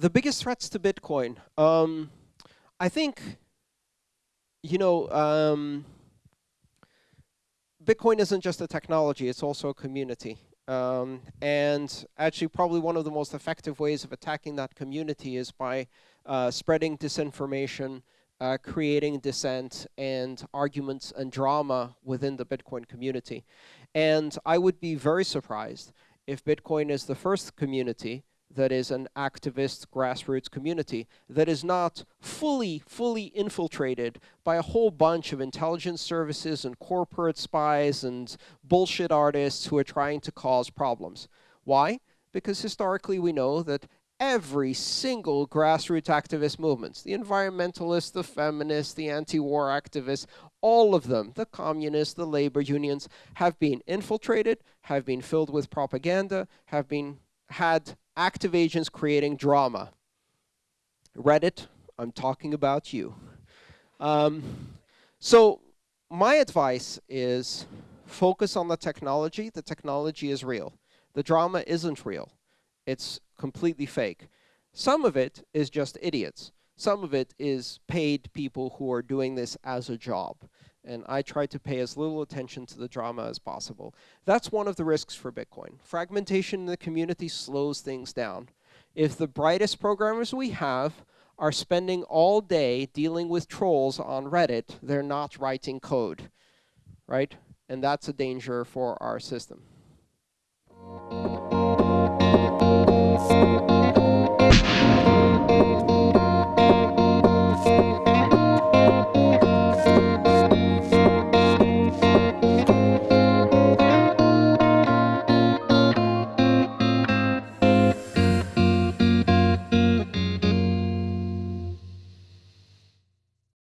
the biggest threats to Bitcoin. Um, I think, you know, um, Bitcoin isn't just a technology, it's also a community. Um, and actually, probably one of the most effective ways of attacking that community is by uh, spreading disinformation, uh, creating dissent and arguments and drama within the Bitcoin community. And I would be very surprised if Bitcoin is the first community that is an activist grassroots community that is not fully, fully infiltrated by a whole bunch of intelligence services and corporate spies and bullshit artists who are trying to cause problems. Why? Because historically we know that every single grassroots activist movements, the environmentalists, the feminists, the anti-war activists, all of them, the communists, the labor unions, have been infiltrated, have been filled with propaganda, have been had active agents creating drama. Reddit, I'm talking about you. Um, so my advice is focus on the technology. The technology is real. The drama isn't real. It's completely fake. Some of it is just idiots. Some of it is paid people who are doing this as a job and I try to pay as little attention to the drama as possible. That's one of the risks for Bitcoin. Fragmentation in the community slows things down. If the brightest programmers we have are spending all day dealing with trolls on Reddit, they're not writing code, right? And that's a danger for our system.